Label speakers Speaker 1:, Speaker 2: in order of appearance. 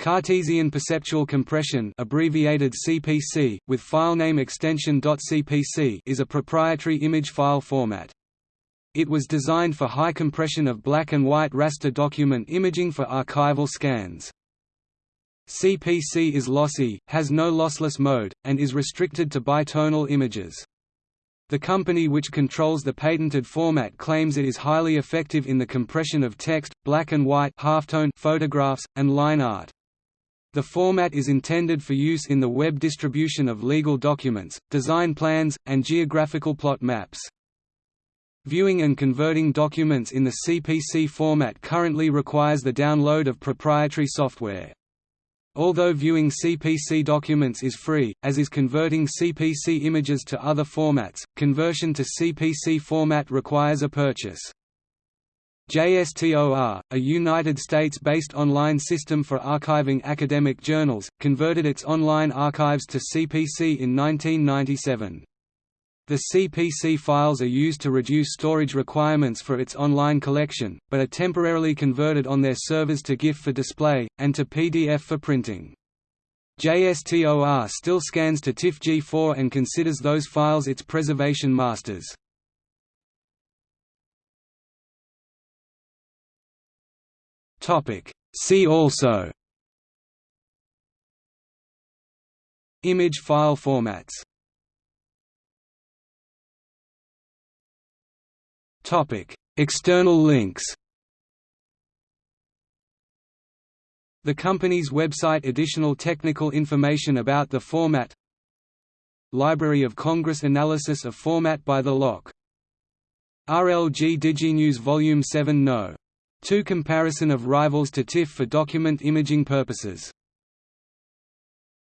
Speaker 1: Cartesian perceptual compression abbreviated CPC, with filename extension .cpc is a proprietary image file format. It was designed for high compression of black and white raster document imaging for archival scans. CPC is lossy, has no lossless mode, and is restricted to bitonal images. The company which controls the patented format claims it is highly effective in the compression of text, black and white halftone photographs, and line art. The format is intended for use in the web distribution of legal documents, design plans, and geographical plot maps. Viewing and converting documents in the CPC format currently requires the download of proprietary software. Although viewing CPC documents is free, as is converting CPC images to other formats, conversion to CPC format requires a purchase. JSTOR, a United States-based online system for archiving academic journals, converted its online archives to CPC in 1997. The CPC files are used to reduce storage requirements for its online collection, but are temporarily converted on their servers to GIF for display, and to PDF for printing. JSTOR still scans to TIFF-G4 and considers those files its preservation masters. See also. Image file formats. Topic: External links. The company's website Additional technical information about the format. Library of Congress Analysis of format by the LOC RLG DigiNews Volume 7 No. 2 Comparison of rivals to TIFF for document imaging purposes